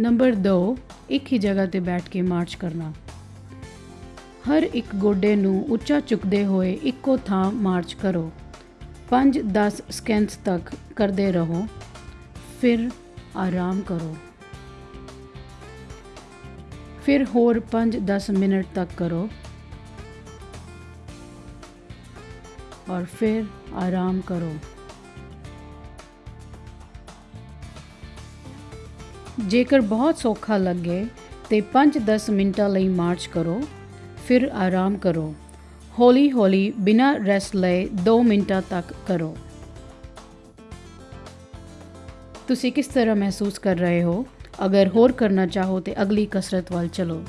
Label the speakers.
Speaker 1: Number 2 ਇੱਕ ਹੀ ਜਗ੍ਹਾ ਤੇ ਬੈਠ ਕੇ ਮਾਰਚ ਕਰਨਾ। ਹਰ ਇੱਕ ਗੋਡੇ ਨੂੰ ਉੱਚਾ ਚੁੱਕਦੇ ਹੋਏ ਇੱਕੋ ਥਾਂ ਮਾਰਚ ਕਰੋ। 5-10 ਸਕਿੰਟਸ ਤੱਕ ਕਰਦੇ ਰਹੋ। ਫਿਰ ਆਰਾਮ ਕਰੋ। ਫਿਰ ਹੋਰ 5-10 ਮਿੰਟ ਤੱਕ ਕਰੋ। ਔਰ ਫਿਰ ਆਰਾਮ ਕਰੋ। ਜੇਕਰ ਬਹੁਤ ਸੌਖਾ ਲੱਗੇ ਤੇ 5-10 ਮਿੰਟਾਂ ਲਈ ਮਾਰਚ ਕਰੋ, ਫਿਰ ਆਰਾਮ ਕਰੋ। ਹੌਲੀ ਹੌਲੀ ਬਿਨਾਂ ਰੈਸਟ ਲਏ 2 ਮਿੰਟਾਂ ਤੱਕ ਕਰੋ। ਤੁਸੀਂ ਕਿਸ ਤਰ੍ਹਾਂ ਮਹਿਸੂਸ ਕਰ ਰਹੇ ਹੋ? ਅਗਰ ਹੋਰ ਕਰਨਾ ਚਾਹੋ ਤੇ ਅਗਲੀ ਕਸਰਤ ਵੱਲ ਚਲੋ।